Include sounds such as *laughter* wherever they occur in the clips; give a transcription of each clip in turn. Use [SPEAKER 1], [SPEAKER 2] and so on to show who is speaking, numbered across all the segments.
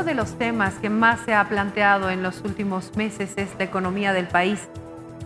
[SPEAKER 1] uno de los temas que más se ha planteado en los últimos meses es la economía del país.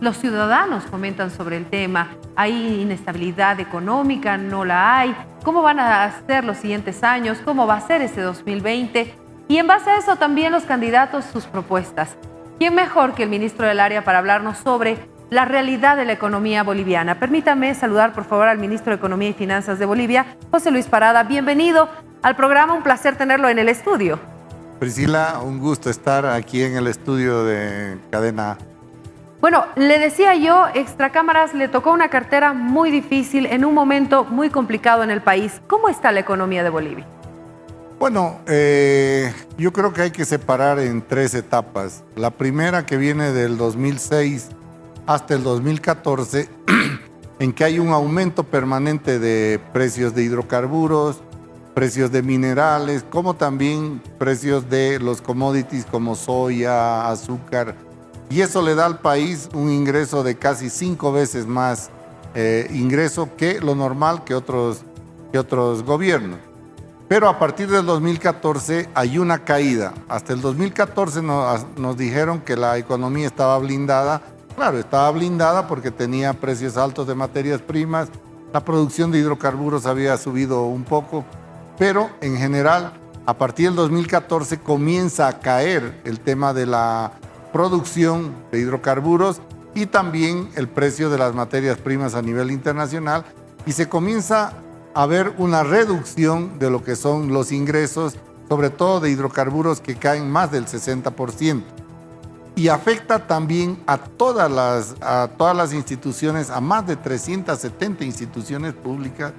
[SPEAKER 1] Los ciudadanos comentan sobre el tema. ¿Hay inestabilidad económica? ¿No la hay? ¿Cómo van a ser los siguientes años? ¿Cómo va a ser este 2020? Y en base a eso también los candidatos sus propuestas. ¿Quién mejor que el ministro del área para hablarnos sobre la realidad de la economía boliviana? Permítame saludar por favor al ministro de Economía y Finanzas de Bolivia, José Luis Parada. Bienvenido al programa, un placer tenerlo en el estudio.
[SPEAKER 2] Priscila, un gusto estar aquí en el estudio de Cadena
[SPEAKER 1] bueno, le decía yo, Extracámaras le tocó una cartera muy difícil en un momento muy complicado en el país. ¿Cómo está la economía de Bolivia?
[SPEAKER 2] Bueno, eh, yo creo que hay que separar en tres etapas. La primera que viene del 2006 hasta el 2014, *clears throat* en que hay un aumento permanente de precios de hidrocarburos, precios de minerales, como también precios de los commodities como soya, azúcar, y eso le da al país un ingreso de casi cinco veces más eh, ingreso que lo normal que otros, que otros gobiernos. Pero a partir del 2014 hay una caída. Hasta el 2014 nos, nos dijeron que la economía estaba blindada. Claro, estaba blindada porque tenía precios altos de materias primas, la producción de hidrocarburos había subido un poco, pero en general, a partir del 2014 comienza a caer el tema de la producción de hidrocarburos y también el precio de las materias primas a nivel internacional y se comienza a ver una reducción de lo que son los ingresos, sobre todo de hidrocarburos que caen más del 60%. Y afecta también a todas las, a todas las instituciones, a más de 370 instituciones públicas,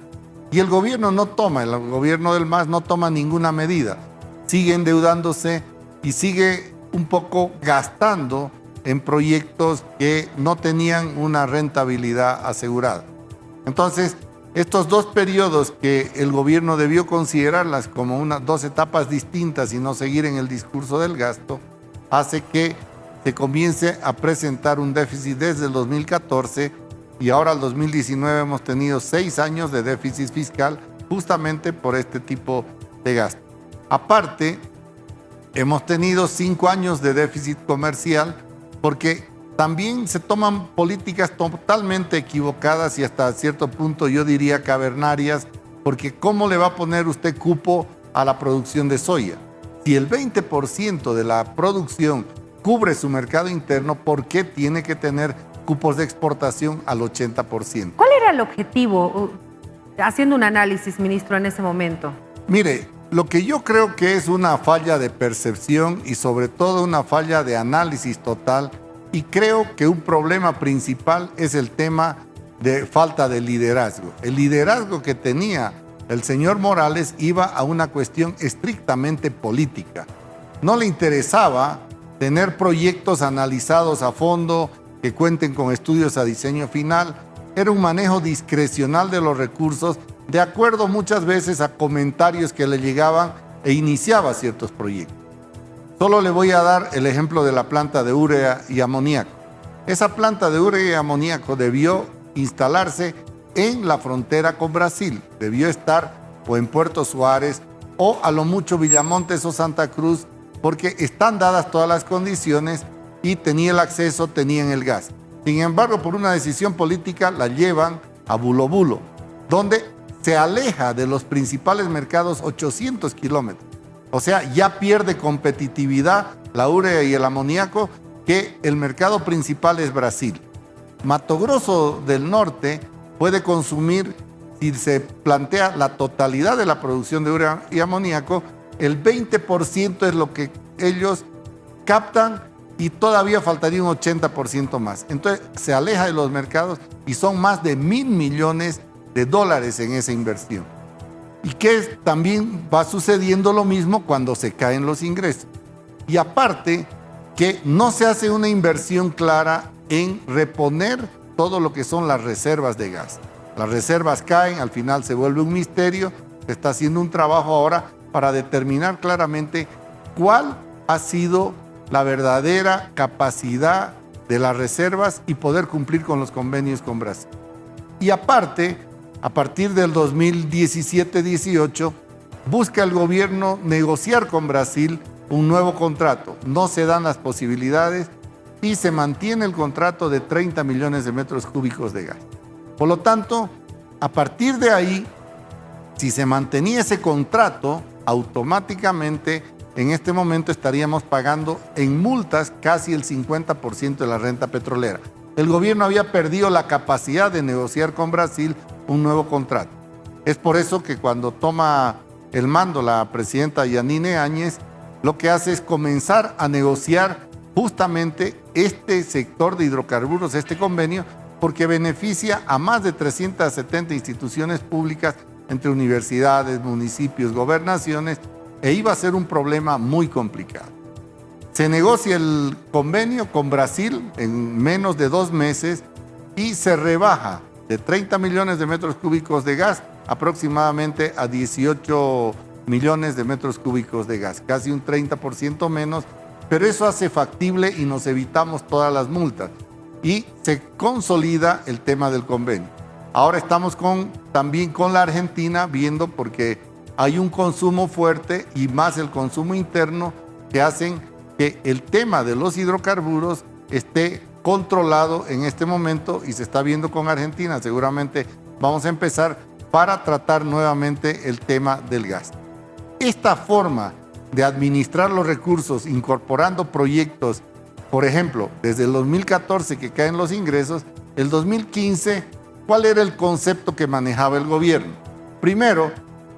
[SPEAKER 2] y el gobierno no toma, el gobierno del MAS no toma ninguna medida. Sigue endeudándose y sigue un poco gastando en proyectos que no tenían una rentabilidad asegurada. Entonces, estos dos periodos que el gobierno debió considerarlas como unas dos etapas distintas y no seguir en el discurso del gasto, hace que se comience a presentar un déficit desde el 2014 y ahora el 2019 hemos tenido seis años de déficit fiscal justamente por este tipo de gasto. Aparte, hemos tenido cinco años de déficit comercial porque también se toman políticas totalmente equivocadas y hasta cierto punto yo diría cavernarias, porque ¿cómo le va a poner usted cupo a la producción de soya? Si el 20% de la producción cubre su mercado interno, ¿por qué tiene que tener cupos de exportación al 80%?
[SPEAKER 1] ¿Cuál era el objetivo, haciendo un análisis, ministro, en ese momento?
[SPEAKER 2] Mire, lo que yo creo que es una falla de percepción y sobre todo una falla de análisis total y creo que un problema principal es el tema de falta de liderazgo. El liderazgo que tenía el señor Morales iba a una cuestión estrictamente política. No le interesaba tener proyectos analizados a fondo que cuenten con estudios a diseño final. Era un manejo discrecional de los recursos de acuerdo muchas veces a comentarios que le llegaban e iniciaba ciertos proyectos. Solo le voy a dar el ejemplo de la planta de urea y amoníaco. Esa planta de urea y amoníaco debió instalarse en la frontera con Brasil. Debió estar o en Puerto Suárez o a lo mucho Villamontes o Santa Cruz porque están dadas todas las condiciones y tenía el acceso, tenían el gas. Sin embargo, por una decisión política la llevan a Bulo Bulo, donde se aleja de los principales mercados 800 kilómetros. O sea, ya pierde competitividad la urea y el amoníaco que el mercado principal es Brasil. Mato Grosso del Norte puede consumir, si se plantea la totalidad de la producción de urea y amoníaco, el 20% es lo que ellos captan y todavía faltaría un 80% más. Entonces se aleja de los mercados y son más de mil millones de dólares en esa inversión. Y que también va sucediendo lo mismo cuando se caen los ingresos. Y aparte, que no se hace una inversión clara en reponer todo lo que son las reservas de gas. Las reservas caen, al final se vuelve un misterio, se está haciendo un trabajo ahora para determinar claramente cuál ha sido la verdadera capacidad de las reservas y poder cumplir con los convenios con Brasil. Y aparte, a partir del 2017-18, busca el gobierno negociar con Brasil un nuevo contrato. No se dan las posibilidades y se mantiene el contrato de 30 millones de metros cúbicos de gas. Por lo tanto, a partir de ahí, si se mantenía ese contrato, automáticamente en este momento estaríamos pagando en multas casi el 50% de la renta petrolera. El gobierno había perdido la capacidad de negociar con Brasil un nuevo contrato. Es por eso que cuando toma el mando la presidenta Yanine Áñez, lo que hace es comenzar a negociar justamente este sector de hidrocarburos, este convenio, porque beneficia a más de 370 instituciones públicas entre universidades, municipios, gobernaciones, e iba a ser un problema muy complicado. Se negocia el convenio con Brasil en menos de dos meses y se rebaja de 30 millones de metros cúbicos de gas aproximadamente a 18 millones de metros cúbicos de gas, casi un 30% menos, pero eso hace factible y nos evitamos todas las multas y se consolida el tema del convenio. Ahora estamos también con la Argentina viendo porque hay un consumo fuerte y más el consumo interno que hacen que el tema de los hidrocarburos esté controlado en este momento y se está viendo con Argentina. Seguramente vamos a empezar para tratar nuevamente el tema del gas. Esta forma de administrar los recursos incorporando proyectos, por ejemplo, desde el 2014 que caen los ingresos, el 2015, ¿cuál era el concepto que manejaba el gobierno? Primero,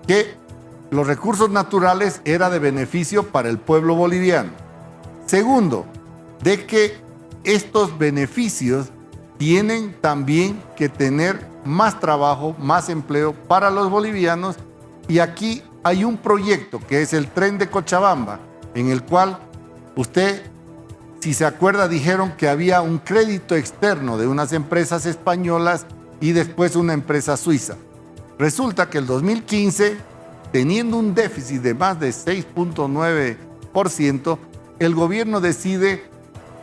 [SPEAKER 2] que los recursos naturales era de beneficio para el pueblo boliviano. Segundo, de que estos beneficios tienen también que tener más trabajo, más empleo para los bolivianos y aquí hay un proyecto que es el tren de Cochabamba, en el cual usted, si se acuerda, dijeron que había un crédito externo de unas empresas españolas y después una empresa suiza. Resulta que el 2015, teniendo un déficit de más de 6.9%, el gobierno decide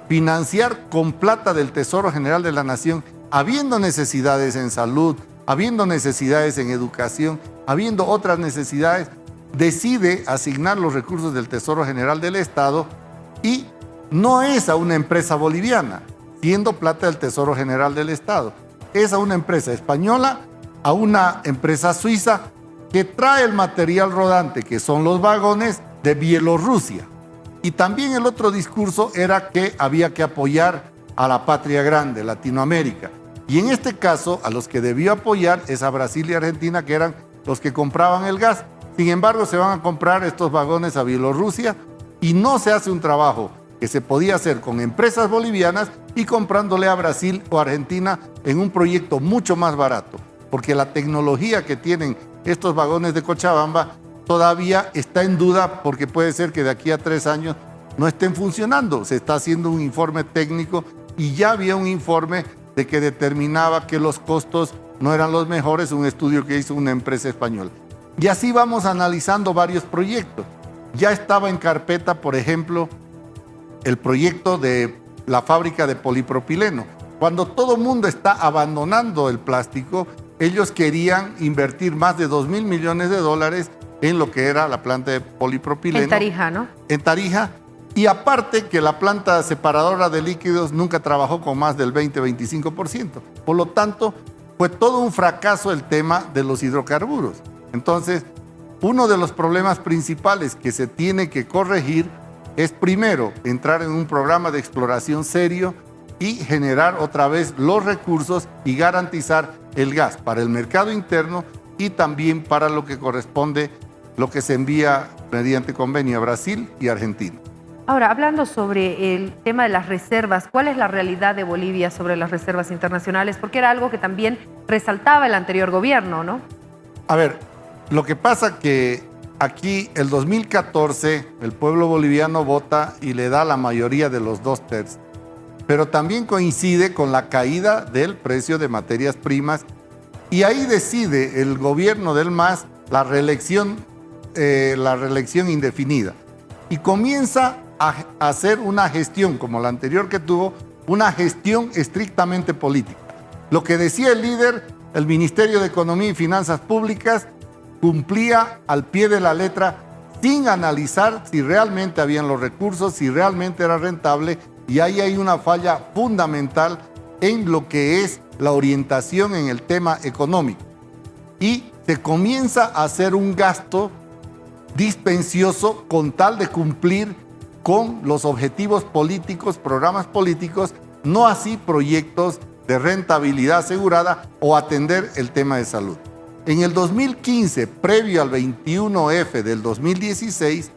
[SPEAKER 2] financiar con plata del Tesoro General de la Nación, habiendo necesidades en salud, habiendo necesidades en educación, habiendo otras necesidades, decide asignar los recursos del Tesoro General del Estado y no es a una empresa boliviana, siendo plata del Tesoro General del Estado. Es a una empresa española, a una empresa suiza que trae el material rodante, que son los vagones, de Bielorrusia. Y también el otro discurso era que había que apoyar a la patria grande, Latinoamérica. Y en este caso, a los que debió apoyar es a Brasil y Argentina, que eran los que compraban el gas. Sin embargo, se van a comprar estos vagones a Bielorrusia y no se hace un trabajo que se podía hacer con empresas bolivianas y comprándole a Brasil o Argentina en un proyecto mucho más barato, porque la tecnología que tienen estos vagones de Cochabamba todavía está en duda porque puede ser que de aquí a tres años no estén funcionando. Se está haciendo un informe técnico y ya había un informe de que determinaba que los costos no eran los mejores, un estudio que hizo una empresa española. Y así vamos analizando varios proyectos. Ya estaba en carpeta, por ejemplo, el proyecto de la fábrica de polipropileno. Cuando todo el mundo está abandonando el plástico, ellos querían invertir más de 2 mil millones de dólares en lo que era la planta de polipropileno.
[SPEAKER 1] En Tarija, ¿no?
[SPEAKER 2] En Tarija. Y aparte que la planta separadora de líquidos nunca trabajó con más del 20-25%. Por lo tanto, fue todo un fracaso el tema de los hidrocarburos. Entonces, uno de los problemas principales que se tiene que corregir es primero entrar en un programa de exploración serio y generar otra vez los recursos y garantizar el gas para el mercado interno y también para lo que corresponde lo que se envía mediante convenio a Brasil y Argentina.
[SPEAKER 1] Ahora, hablando sobre el tema de las reservas, ¿cuál es la realidad de Bolivia sobre las reservas internacionales? Porque era algo que también resaltaba el anterior gobierno, ¿no?
[SPEAKER 2] A ver, lo que pasa que aquí el 2014 el pueblo boliviano vota y le da la mayoría de los dos tercios, pero también coincide con la caída del precio de materias primas y ahí decide el gobierno del MAS la reelección eh, la reelección indefinida y comienza a hacer una gestión, como la anterior que tuvo, una gestión estrictamente política. Lo que decía el líder, el Ministerio de Economía y Finanzas Públicas, cumplía al pie de la letra sin analizar si realmente habían los recursos, si realmente era rentable, y ahí hay una falla fundamental en lo que es la orientación en el tema económico. Y se comienza a hacer un gasto dispensioso con tal de cumplir con los objetivos políticos, programas políticos, no así proyectos de rentabilidad asegurada o atender el tema de salud. En el 2015, previo al 21F del 2016,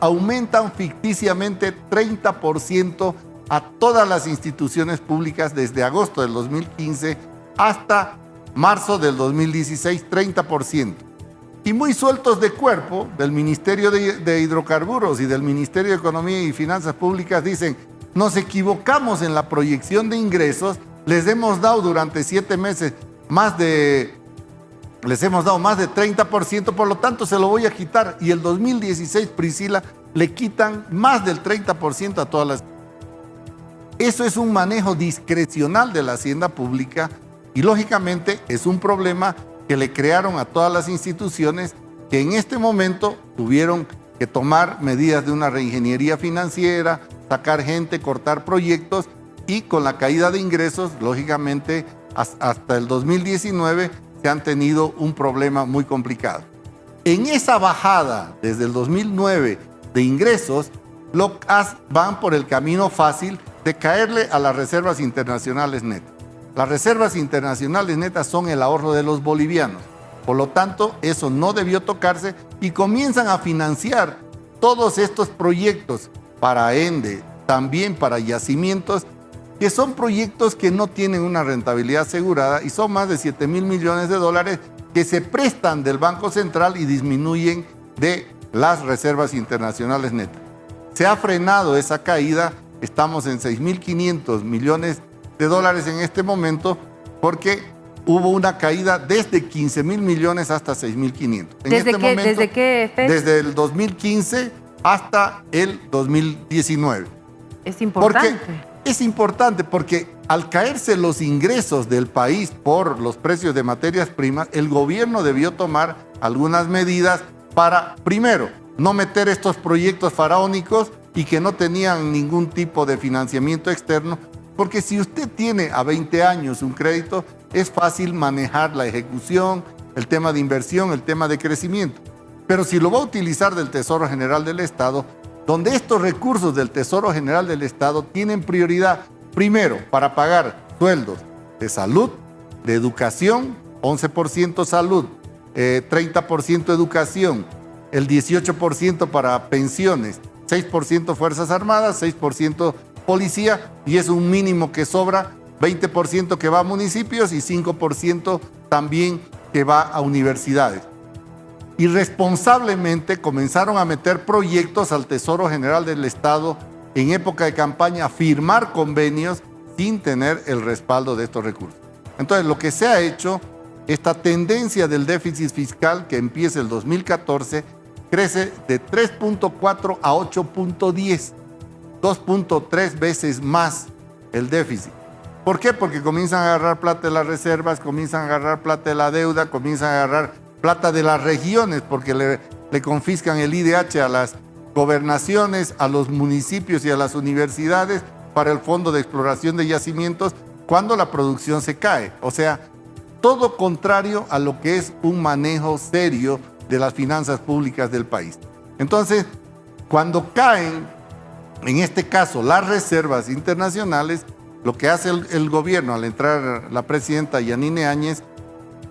[SPEAKER 2] aumentan ficticiamente 30% a todas las instituciones públicas desde agosto del 2015 hasta marzo del 2016, 30%. Y muy sueltos de cuerpo del Ministerio de, Hidrocarburos y del Ministerio de Economía y Finanzas Públicas dicen, nos equivocamos en la proyección de ingresos, les hemos dado durante siete meses más de, les hemos dado más de 30%, por lo tanto se lo voy a quitar. Y el 2016, Priscila, le quitan más del 30% a todas las... Eso es un manejo discrecional de la hacienda pública y lógicamente es un problema que le crearon a todas las instituciones que en este momento tuvieron que tomar medidas de una reingeniería financiera, sacar gente, cortar proyectos y con la caída de ingresos, lógicamente, hasta el 2019 se han tenido un problema muy complicado. En esa bajada desde el 2009 de ingresos, van por el camino fácil de caerle a las reservas internacionales netas. Las reservas internacionales netas son el ahorro de los bolivianos. Por lo tanto, eso no debió tocarse y comienzan a financiar todos estos proyectos para ENDE, también para yacimientos, que son proyectos que no tienen una rentabilidad asegurada y son más de 7 mil millones de dólares que se prestan del Banco Central y disminuyen de las reservas internacionales netas. Se ha frenado esa caída, estamos en 6.500 millones de dólares en este momento porque hubo una caída desde 15 mil millones hasta 6.500.
[SPEAKER 1] ¿Desde, este qué, ¿Desde qué
[SPEAKER 2] fecha? Desde el 2015 hasta el 2019.
[SPEAKER 1] Es importante.
[SPEAKER 2] es importante porque al caerse los ingresos del país por los precios de materias primas, el gobierno debió tomar algunas medidas para, primero, no meter estos proyectos faraónicos y que no tenían ningún tipo de financiamiento externo, porque si usted tiene a 20 años un crédito, es fácil manejar la ejecución, el tema de inversión, el tema de crecimiento. Pero si lo va a utilizar del Tesoro General del Estado, donde estos recursos del Tesoro General del Estado tienen prioridad, primero, para pagar sueldos de salud, de educación, 11% salud, 30% eh, educación, el 18% para pensiones, 6% Fuerzas Armadas, 6% Policía, y es un mínimo que sobra, 20% que va a municipios y 5% también que va a universidades irresponsablemente comenzaron a meter proyectos al Tesoro General del Estado en época de campaña, a firmar convenios sin tener el respaldo de estos recursos. Entonces, lo que se ha hecho, esta tendencia del déficit fiscal que empieza el 2014, crece de 3.4 a 8.10, 2.3 veces más el déficit. ¿Por qué? Porque comienzan a agarrar plata de las reservas, comienzan a agarrar plata de la deuda, comienzan a agarrar plata de las regiones porque le, confiscan el IDH a las gobernaciones, a los municipios y a las universidades para el Fondo de Exploración de Yacimientos cuando la producción se cae. O sea, todo contrario a lo que es un manejo serio de las finanzas públicas del país. Entonces, cuando caen, en este caso, las reservas internacionales, lo que hace el, gobierno al entrar la presidenta Yanine Áñez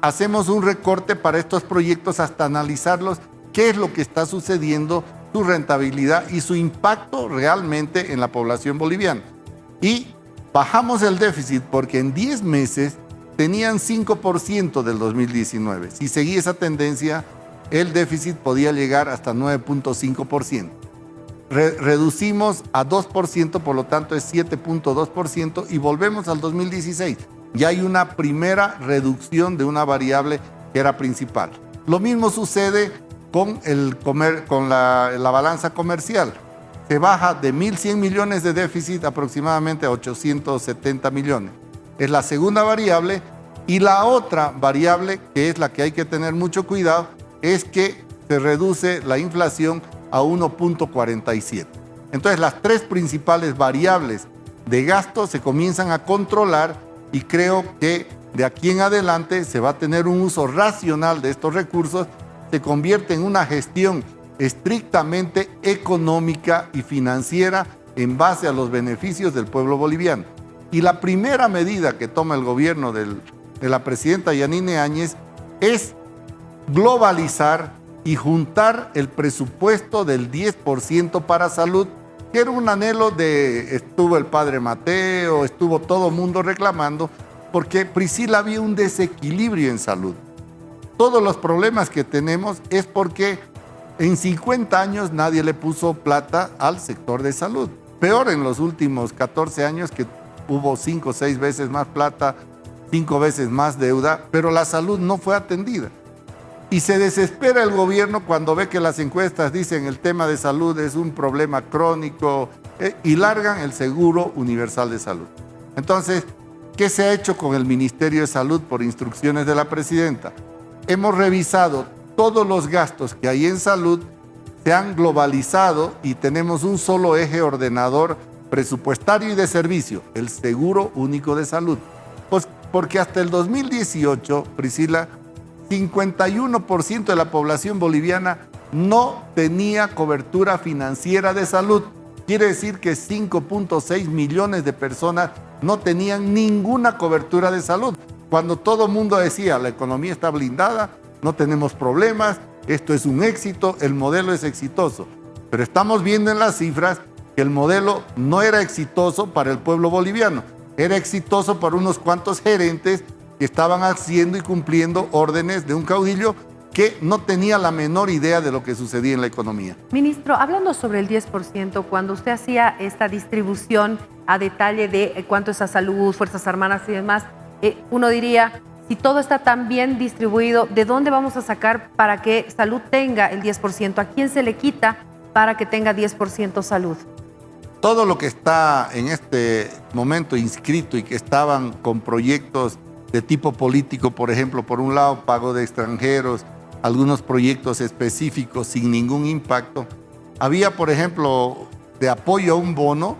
[SPEAKER 2] hacemos un recorte para estos proyectos hasta analizarlos, qué es lo que está sucediendo, su rentabilidad y su impacto realmente en la población boliviana. Y bajamos el déficit porque en 10 meses tenían 5% del 2019. Si seguía esa tendencia, el déficit podía llegar hasta 9.5%. reducimos a 2%, por lo tanto es 7.2% y volvemos al 2016 ya hay una primera reducción de una variable que era principal. Lo mismo sucede con, el comer, con la, la balanza comercial. Se baja de 1.100 millones de déficit aproximadamente a 870 millones. Es la segunda variable. Y la otra variable, que es la que hay que tener mucho cuidado, es que se reduce la inflación a 1.47. Entonces las tres principales variables de gasto se comienzan a controlar y creo que de aquí en adelante se va a tener un uso racional de estos recursos, se convierte en una gestión estrictamente económica y financiera en base a los beneficios del pueblo boliviano. Y la primera medida que toma el gobierno de la presidenta Yanine Áñez es globalizar y juntar el presupuesto del 10% para salud, que era un anhelo de, estuvo el padre Mateo, estuvo todo el mundo reclamando, porque Priscila había un desequilibrio en salud. Todos los problemas que tenemos es porque en 50 años nadie le puso plata al sector de salud. Peor en los últimos 14 años que hubo 5 o 6 veces más plata, 5 veces más deuda, pero la salud no fue atendida. Y se desespera el gobierno cuando ve que las encuestas dicen el tema de salud es un problema crónico eh, y largan el seguro universal de salud. Entonces, ¿qué se ha hecho con el Ministerio de Salud por instrucciones de la presidenta? Hemos revisado todos los gastos que hay en salud, se han globalizado y tenemos un solo eje ordenador presupuestario y de servicio, el Seguro Único de Salud. Pues porque hasta el 2018, Priscila, 51% de la población boliviana no tenía cobertura financiera de salud. Quiere decir que 5.6 millones de personas no tenían ninguna cobertura de salud. Cuando todo el mundo decía, la economía está blindada, no tenemos problemas, esto es un éxito, el modelo es exitoso. Pero estamos viendo en las cifras que el modelo no era exitoso para el pueblo boliviano, era exitoso para unos cuantos gerentes que estaban haciendo y cumpliendo órdenes de un caudillo que no tenía la menor idea de lo que sucedía en la economía.
[SPEAKER 1] Ministro, hablando sobre el 10%, cuando usted hacía esta distribución a detalle de eh, cuánto es a salud, Fuerzas Armadas y demás, eh, uno diría, si todo está tan bien distribuido, ¿de dónde vamos a sacar para que salud tenga el 10%? ¿A quién se le quita para que tenga 10% salud?
[SPEAKER 2] Todo lo que está en este momento inscrito y que estaban con proyectos de tipo político, por ejemplo, por un lado, pago de extranjeros, algunos proyectos específicos sin ningún impacto. Había, por ejemplo, de apoyo a un bono,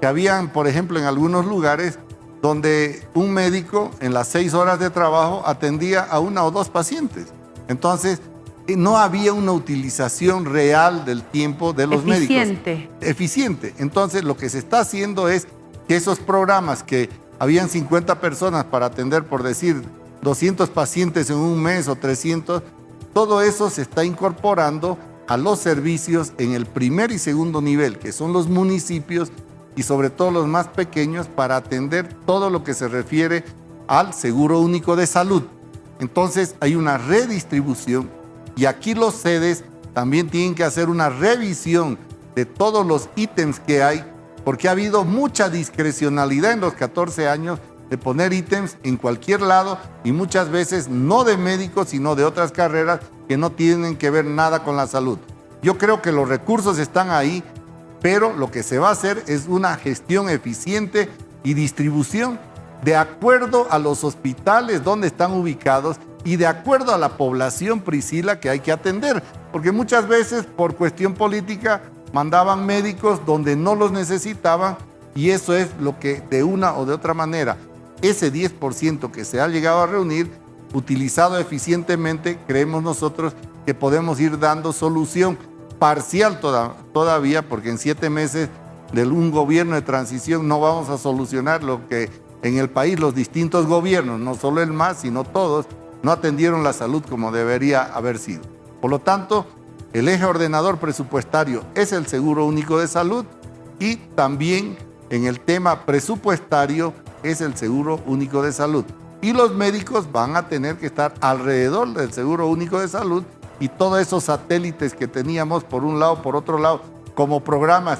[SPEAKER 2] que habían, por ejemplo, en algunos lugares donde un médico en las seis horas de trabajo atendía a una o dos pacientes. Entonces, eh, no había una utilización real del tiempo de los médicos.
[SPEAKER 1] Eficiente.
[SPEAKER 2] Eficiente. Entonces, lo que se está haciendo es que esos programas que habían 50 personas para atender, por decir, 200 pacientes en un mes o 300, todo eso se está incorporando a los servicios en el primer y segundo nivel, que son los municipios y sobre todo los más pequeños, para atender todo lo que se refiere al seguro único de salud. Entonces hay una redistribución y aquí los sedes también tienen que hacer una revisión de todos los ítems que hay porque ha habido mucha discrecionalidad en los 14 años de poner ítems en cualquier lado y muchas veces no de médicos, sino de otras carreras que no tienen que ver nada con la salud. Yo creo que los recursos están ahí, pero lo que se va a hacer es una gestión eficiente y distribución de acuerdo a los hospitales donde están ubicados y de acuerdo a la población Priscila que hay que atender, porque muchas veces por cuestión política mandaban médicos donde no los necesitaban y eso es lo que de una o de otra manera, ese 10% que se ha llegado a reunir, utilizado eficientemente, creemos nosotros que podemos ir dando solución parcial todavía, porque en siete meses de un gobierno de transición no vamos a solucionar lo que en el país los distintos gobiernos, no solo el MAS, sino todos, no atendieron la salud como debería haber sido. Por lo tanto, el eje ordenador presupuestario es el Seguro Único de Salud y también en el tema presupuestario es el Seguro Único de Salud. Y los médicos van a tener que estar alrededor del Seguro Único de Salud y todos esos satélites que teníamos por un lado, por otro lado, como programas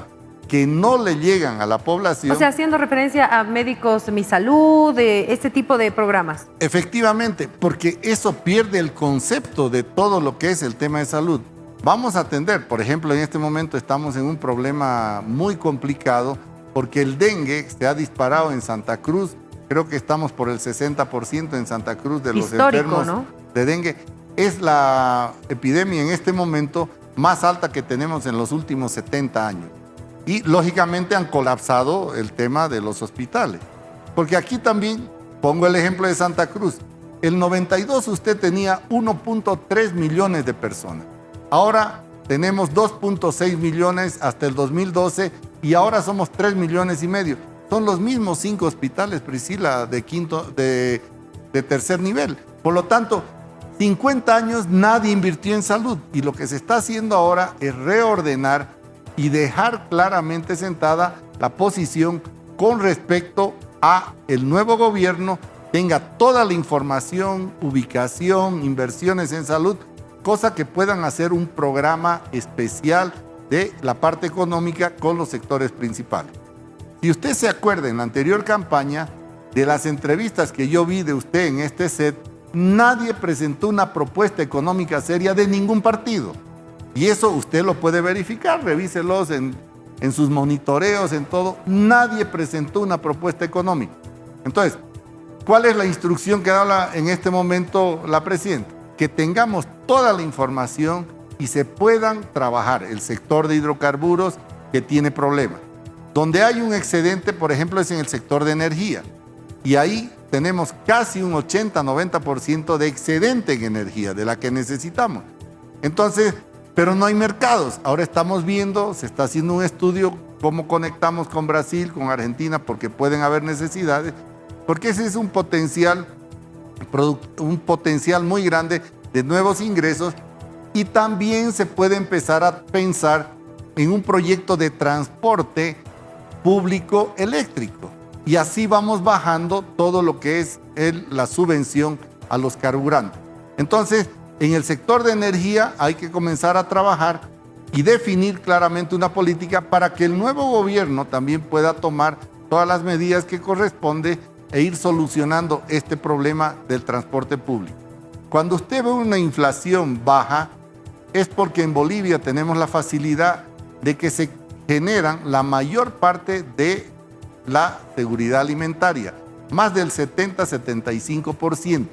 [SPEAKER 2] que no le llegan a la población.
[SPEAKER 1] O sea, haciendo referencia a médicos Mi Salud, de este tipo de programas.
[SPEAKER 2] Efectivamente, porque eso pierde el concepto de todo lo que es el tema de salud. Vamos a atender, por ejemplo, en este momento estamos en un problema muy complicado porque el dengue se ha disparado en Santa Cruz. Creo que estamos por el 60% en Santa Cruz de los enfermos de dengue. es la epidemia en este momento más alta que tenemos en los últimos 70 años. Y lógicamente han colapsado el tema de los hospitales. Porque aquí también, pongo el ejemplo de Santa Cruz, el 92 usted tenía 1.3 millones de personas. Ahora tenemos 2.6 millones hasta el 2012 y ahora somos 3 millones y medio. Son los mismos cinco hospitales, Priscila, de, quinto, de, de tercer nivel. Por lo tanto, 50 años nadie invirtió en salud y lo que se está haciendo ahora es reordenar y dejar claramente sentada la posición con respecto a el nuevo gobierno tenga toda la información, ubicación, inversiones en salud, cosa que puedan hacer un programa especial de la parte económica con los sectores principales. Si usted se acuerda en la anterior campaña de las entrevistas que yo vi de usted en este set, nadie presentó una propuesta económica seria de ningún partido. Y eso usted lo puede verificar, revíselos en, en sus monitoreos, en todo. Nadie presentó una propuesta económica. Entonces, ¿cuál es la instrucción que da en este momento la presidenta? Que tengamos toda la información y se puedan trabajar el sector de hidrocarburos que tiene problemas. Donde hay un excedente, por ejemplo, es en el sector de energía. Y ahí tenemos casi un 80-90% de excedente en energía, de la que necesitamos. Entonces, pero no hay mercados. Ahora estamos viendo, se está haciendo un estudio cómo conectamos con Brasil, con Argentina, porque pueden haber necesidades, porque ese es un potencial, un potencial muy grande de nuevos ingresos y también se puede empezar a pensar en un proyecto de transporte público eléctrico y así vamos bajando todo lo que es la subvención a los carburantes. Entonces, en el sector de energía hay que comenzar a trabajar y definir claramente una política para que el nuevo gobierno también pueda tomar todas las medidas que corresponde e ir solucionando este problema del transporte público. Cuando usted ve una inflación baja, es porque en Bolivia tenemos la facilidad de que se generan la mayor parte de la seguridad alimentaria, más del 70-75%.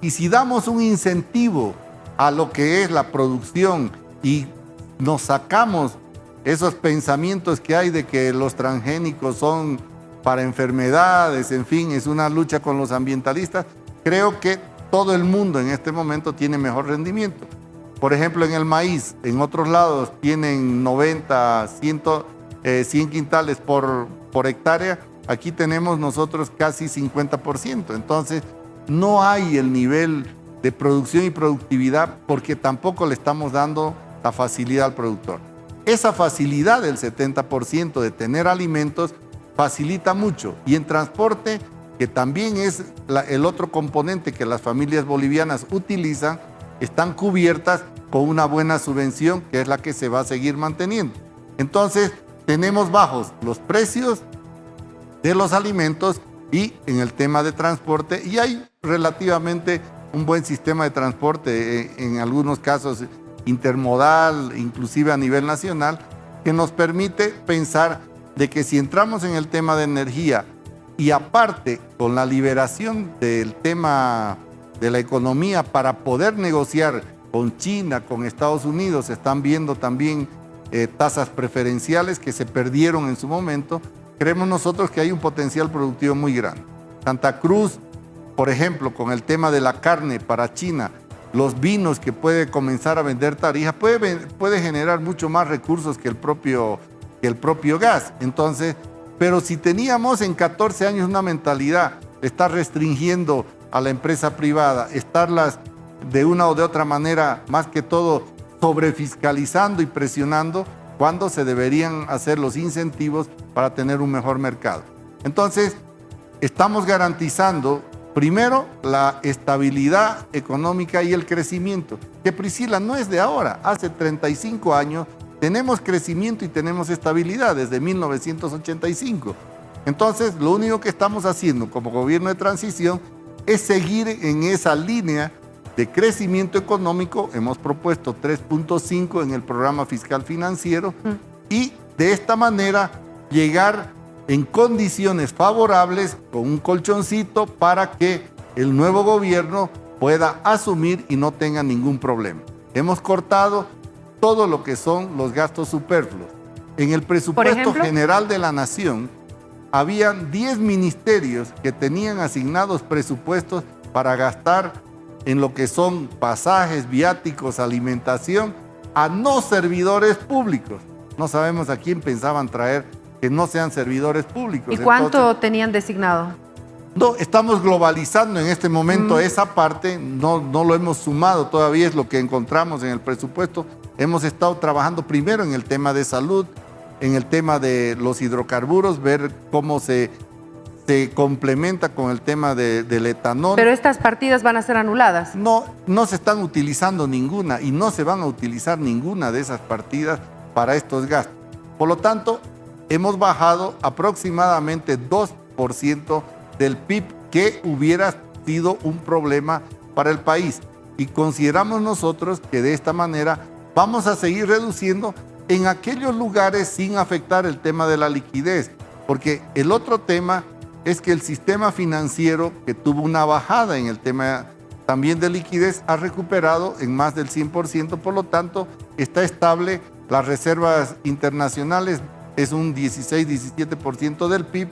[SPEAKER 2] Y si damos un incentivo a lo que es la producción y nos sacamos esos pensamientos que hay de que los transgénicos son para enfermedades, en fin, es una lucha con los ambientalistas, creo que todo el mundo en este momento tiene mejor rendimiento. Por ejemplo, en el maíz, en otros lados tienen 90, 100, 100 quintales por, por hectárea, aquí tenemos nosotros casi 50%. Entonces, no hay el nivel de producción y productividad porque tampoco le estamos dando la facilidad al productor. Esa facilidad del 70% de tener alimentos facilita mucho. Y en transporte, que también es el otro componente que las familias bolivianas utilizan, están cubiertas con una buena subvención que es la que se va a seguir manteniendo. Entonces, tenemos bajos los precios de los alimentos y en el tema de transporte y hay relativamente un buen sistema de transporte, eh, en algunos casos intermodal, inclusive a nivel nacional, que nos permite pensar de que si entramos en el tema de energía y aparte con la liberación del tema de la economía para poder negociar con China, con Estados Unidos, están viendo también eh, tasas preferenciales que se perdieron en su momento, creemos nosotros que hay un potencial productivo muy grande. Santa Cruz, por ejemplo, con el tema de la carne para China, los vinos que puede comenzar a vender Tarija, puede, puede generar mucho más recursos que el, propio, que el propio gas. Entonces, pero si teníamos en 14 años una mentalidad de estar restringiendo a la empresa privada, estarlas de una o de otra manera, más que todo sobrefiscalizando y presionando cuando se deberían hacer los incentivos para tener un mejor mercado. Entonces, estamos garantizando primero la estabilidad económica y el crecimiento, que Priscila no es de ahora, hace 35 años tenemos crecimiento y tenemos estabilidad desde 1985. Entonces, lo único que estamos haciendo como gobierno de transición es seguir en esa línea de crecimiento económico, hemos propuesto 3.5 en el programa fiscal financiero y de esta manera llegar en condiciones favorables con un colchoncito para que el nuevo gobierno pueda asumir y no tenga ningún problema. Hemos cortado todo lo que son los gastos superfluos. En el presupuesto general de la nación, habían 10 ministerios que tenían asignados presupuestos para gastar en lo que son pasajes, viáticos, alimentación, a no servidores públicos. No sabemos a quién pensaban traer que no sean servidores públicos.
[SPEAKER 1] ¿Y cuánto tenían designado?
[SPEAKER 2] No, estamos globalizando en este momento mm. esa parte, no, no lo hemos sumado todavía, es lo que encontramos en el presupuesto. Hemos estado trabajando primero en el tema de salud, en el tema de los hidrocarburos, ver cómo se, se complementa con el tema del etanol.
[SPEAKER 1] Pero estas partidas van a ser anuladas.
[SPEAKER 2] No, no se están utilizando ninguna y no se van a utilizar ninguna de esas partidas para estos gastos. Por lo tanto, hemos bajado aproximadamente 2% del PIB que hubiera sido un problema para el país. Y consideramos nosotros que de esta manera vamos a seguir reduciendo en aquellos lugares sin afectar el tema de la liquidez, porque el otro tema es que el sistema financiero que tuvo una bajada en el tema también de liquidez ha recuperado en más del 100%, por lo tanto está estable, las reservas internacionales es un 16-17% del PIB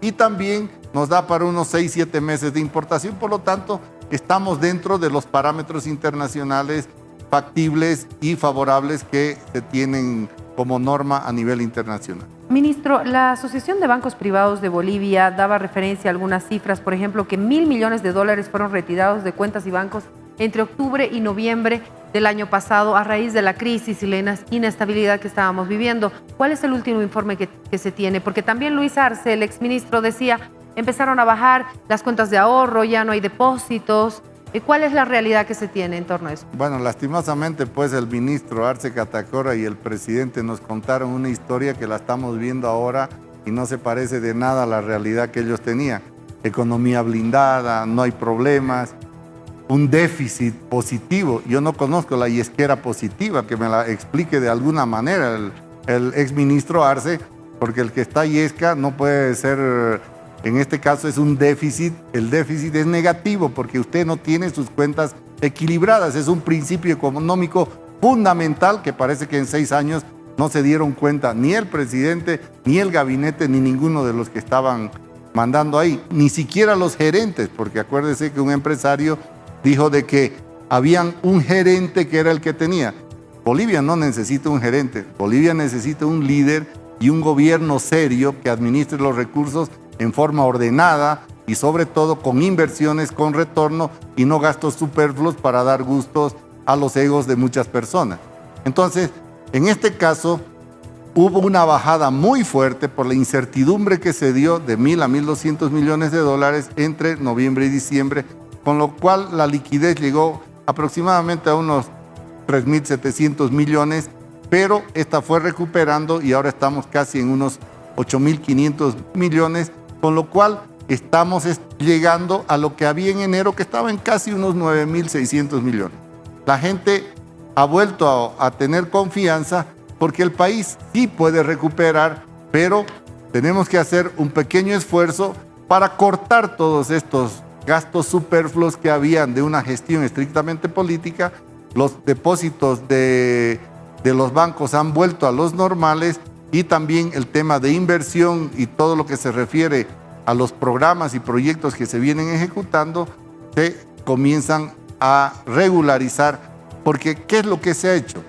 [SPEAKER 2] y también nos da para unos 6-7 meses de importación, por lo tanto estamos dentro de los parámetros internacionales factibles y favorables que se tienen como norma a nivel internacional.
[SPEAKER 1] Ministro, la Asociación de Bancos Privados de Bolivia daba referencia a algunas cifras, por ejemplo, que mil millones de dólares fueron retirados de cuentas y bancos entre octubre y noviembre del año pasado a raíz de la crisis y la inestabilidad que estábamos viviendo. ¿Cuál es el último informe que, que se tiene? Porque también Luis Arce, el exministro, decía, empezaron a bajar las cuentas de ahorro, ya no hay depósitos, ¿Cuál es la realidad que se tiene en torno a eso?
[SPEAKER 2] Bueno, lastimosamente pues el ministro Arce Catacora y el presidente nos contaron una historia que la estamos viendo ahora y no se parece de nada a la realidad que ellos tenían. Economía blindada, no hay problemas, un déficit positivo. Yo no conozco la yesquera positiva, que me la explique de alguna manera el, el exministro Arce, porque el que está yesca no puede ser en este caso es un déficit, el déficit es negativo porque usted no tiene sus cuentas equilibradas, es un principio económico fundamental que parece que en seis años no se dieron cuenta ni el presidente, ni el gabinete, ni ninguno de los que estaban mandando ahí, ni siquiera los gerentes, porque acuérdese que un empresario dijo de que habían un gerente que era el que tenía. Bolivia no necesita un gerente, Bolivia necesita un líder y un gobierno serio que administre los recursos en forma ordenada y sobre todo con inversiones con retorno y no gastos superfluos para dar gustos a los egos de muchas personas. Entonces, en este caso, hubo una bajada muy fuerte por la incertidumbre que se dio de mil a 1.200 millones de dólares entre noviembre y diciembre, con lo cual la liquidez llegó aproximadamente a unos 3.700 millones, pero esta fue recuperando y ahora estamos casi en unos 8.500 millones con lo cual estamos llegando a lo que había en enero, que estaba en casi unos 9.600 millones. La gente ha vuelto a, tener confianza porque el país sí puede recuperar, pero tenemos que hacer un pequeño esfuerzo para cortar todos estos gastos superfluos que habían de una gestión estrictamente política. Los depósitos de, los bancos han vuelto a los normales y también el tema de inversión y todo lo que se refiere a los programas y proyectos que se vienen ejecutando, se comienzan a regularizar, porque ¿qué es lo que se ha hecho?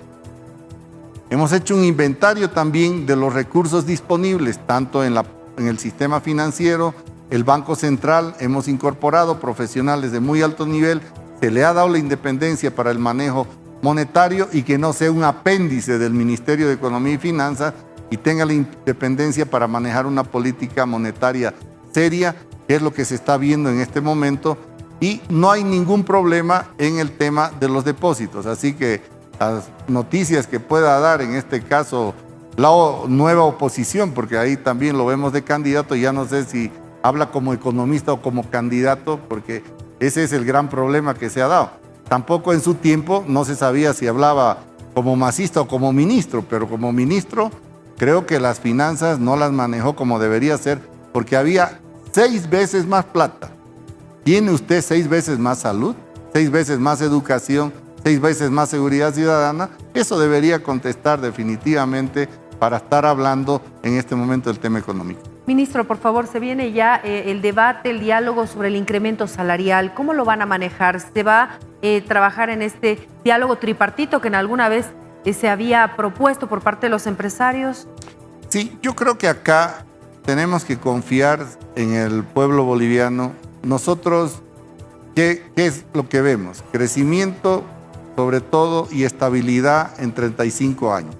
[SPEAKER 2] Hemos hecho un inventario también de los recursos disponibles, tanto en, el sistema financiero, el Banco Central, hemos incorporado profesionales de muy alto nivel, se le ha dado la independencia para el manejo monetario y que no sea un apéndice del Ministerio de Economía y Finanzas, y tenga la independencia para manejar una política monetaria seria, que es lo que se está viendo en este momento, y no hay ningún problema en el tema de los depósitos. Así que las noticias que pueda dar en este caso la nueva oposición, porque ahí también lo vemos de candidato, ya no sé si habla como economista o como candidato, porque ese es el gran problema que se ha dado. Tampoco en su tiempo no se sabía si hablaba como masista o como ministro, pero como ministro Creo que las finanzas no las manejó como debería ser porque había seis veces más plata. ¿Tiene usted seis veces más salud? seis veces más educación, seis veces más seguridad ciudadana, eso debería contestar definitivamente para estar hablando en este momento del tema económico.
[SPEAKER 1] Ministro, por favor, se viene ya eh, el debate, el diálogo sobre el incremento salarial. ¿Cómo lo van a manejar? ¿Se va a eh, trabajar en este diálogo tripartito que en alguna vez se había propuesto por parte de los empresarios?
[SPEAKER 2] Sí, yo creo que acá tenemos que confiar en el pueblo boliviano. Nosotros, ¿qué, qué es lo que vemos? Crecimiento sobre todo y estabilidad en 35 años.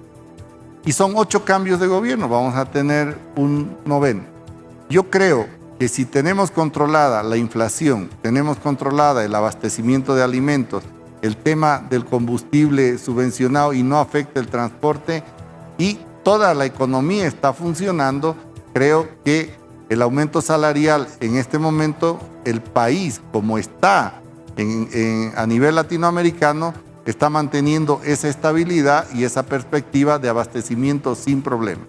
[SPEAKER 2] Y son ocho cambios de gobierno, vamos a tener un noveno. Yo creo que si tenemos controlada la inflación, tenemos controlada el abastecimiento de alimentos, el tema del combustible subvencionado y no afecta el transporte y toda la economía está funcionando, creo que el aumento salarial en este momento, el país como está a nivel latinoamericano, está manteniendo esa estabilidad y esa perspectiva de abastecimiento sin problema.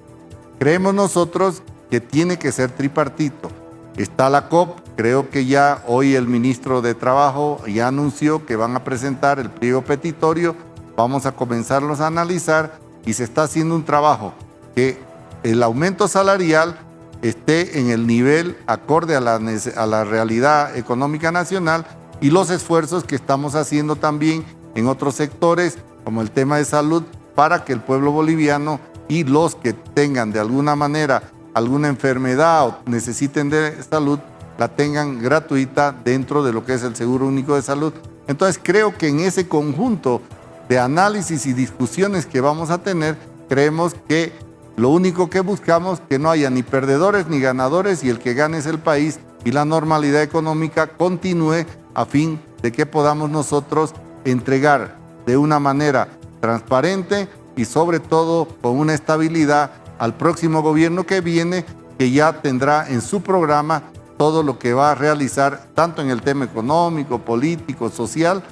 [SPEAKER 2] Creemos nosotros que tiene que ser tripartito. Está la COP, creo que ya hoy el ministro de Trabajo ya anunció que van a presentar el pliego petitorio, vamos a comenzarlos a analizar y se está haciendo un trabajo que el aumento salarial esté en el nivel acorde a la, realidad económica nacional y los esfuerzos que estamos haciendo también en otros sectores, como el tema de salud, para que el pueblo boliviano y los que tengan de alguna manera alguna enfermedad o necesiten de salud, la tengan gratuita dentro de lo que es el Seguro Único de Salud. Entonces creo que en ese conjunto de análisis y discusiones que vamos a tener, creemos que lo único que buscamos que no haya ni perdedores ni ganadores y el que gane es el país y la normalidad económica continúe a fin de que podamos nosotros entregar de una manera transparente y sobre todo con una estabilidad al próximo gobierno que viene, que ya tendrá en su programa todo lo que va a realizar, tanto en el tema económico, político, social,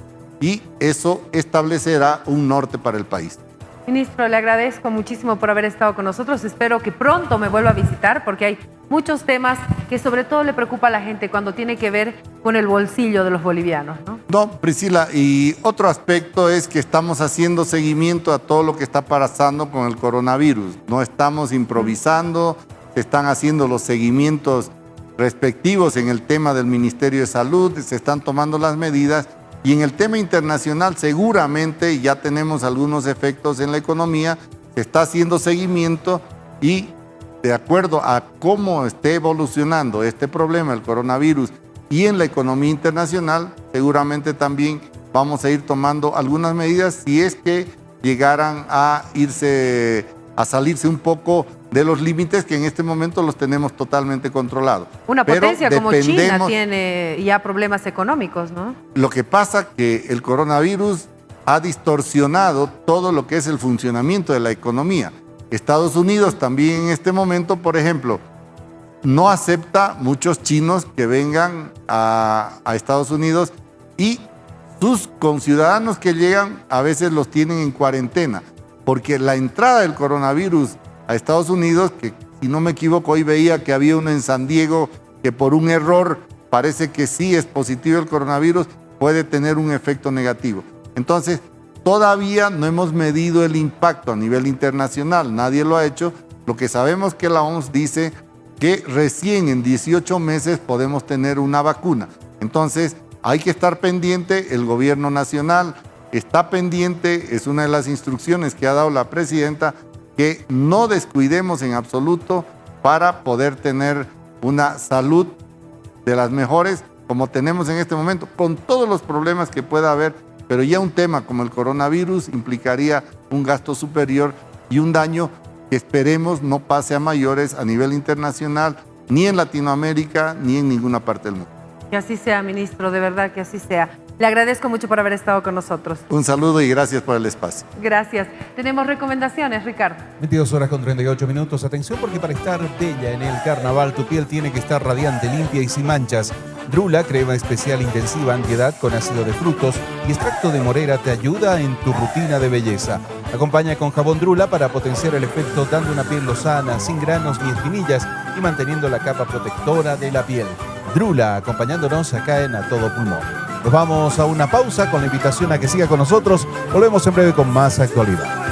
[SPEAKER 2] y eso establecerá un norte para el país.
[SPEAKER 1] Ministro, le agradezco muchísimo por haber estado con nosotros. Espero que pronto me vuelva a visitar porque hay muchos temas que sobre todo le preocupa a la gente cuando tiene que ver con el bolsillo de los bolivianos.
[SPEAKER 2] No, no Priscila, y otro aspecto es que estamos haciendo seguimiento a todo lo que está pasando con el coronavirus. No estamos improvisando, se están haciendo los seguimientos respectivos en el tema del Ministerio de Salud, se están tomando las medidas y en el tema internacional seguramente ya tenemos algunos efectos en la economía, se está haciendo seguimiento y de acuerdo a cómo esté evolucionando este problema, el coronavirus, y en la economía internacional, seguramente también vamos a ir tomando algunas medidas si es que llegaran a irse, a salirse un poco de los límites que en este momento los tenemos totalmente controlados.
[SPEAKER 1] Una potencia como China tiene ya problemas económicos, ¿no?
[SPEAKER 2] Lo que pasa que el coronavirus ha distorsionado todo lo que es el funcionamiento de la economía. Estados Unidos también en este momento, por ejemplo, no acepta muchos chinos que vengan a, a Estados Unidos y sus conciudadanos que llegan a veces los tienen en cuarentena, porque la entrada del coronavirus a Estados Unidos, que si no me equivoco hoy veía que había uno en San Diego que por un error parece que sí es positivo el coronavirus, puede tener un efecto negativo. Entonces, todavía no hemos medido el impacto a nivel internacional, nadie lo ha hecho. Lo que sabemos que la OMS dice que recién en 18 meses podemos tener una vacuna. Entonces, hay que estar pendiente, el gobierno nacional está pendiente, es una de las instrucciones que ha dado la presidenta que no descuidemos en absoluto para poder tener una salud de las mejores como tenemos en este momento, con todos los problemas que pueda haber, pero ya un tema como el coronavirus implicaría un gasto superior y un daño que esperemos no pase a mayores a nivel internacional, ni en Latinoamérica, ni en ninguna parte del mundo.
[SPEAKER 1] Que así sea, ministro, de verdad que así sea. Le agradezco mucho por haber estado con nosotros.
[SPEAKER 2] Un saludo y gracias por el espacio.
[SPEAKER 1] Gracias. Tenemos recomendaciones, Ricardo.
[SPEAKER 3] 22 horas con 38 minutos. Atención porque para estar bella en el carnaval, tu piel tiene que estar radiante, limpia y sin manchas. Drula, crema especial intensiva antiedad con ácido de frutos y extracto de morera te ayuda en tu rutina de belleza. Acompaña con jabón Drula para potenciar el efecto dando una piel lozana, sin granos ni espinillas y manteniendo la capa protectora de la piel. Drula, acompañándonos acá en A Todo Pulmón. Nos vamos a una pausa con la invitación a que siga con nosotros. Volvemos en breve con más actualidad.